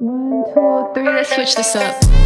One, two, three, let's switch this up.